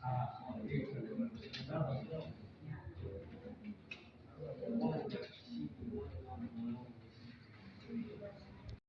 啊说的